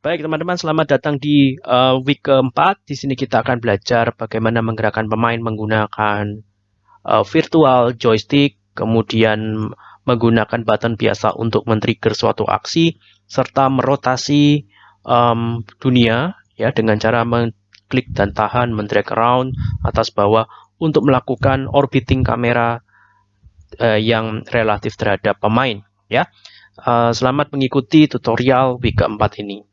Baik teman-teman, selamat datang di uh, week keempat. Di sini kita akan belajar bagaimana menggerakkan pemain menggunakan uh, virtual joystick, kemudian menggunakan button biasa untuk men-trigger suatu aksi, serta merotasi um, dunia ya dengan cara mengklik dan tahan, men-drag around atas bawah untuk melakukan orbiting kamera uh, yang relatif terhadap pemain ya. Uh, selamat mengikuti tutorial week keempat ini.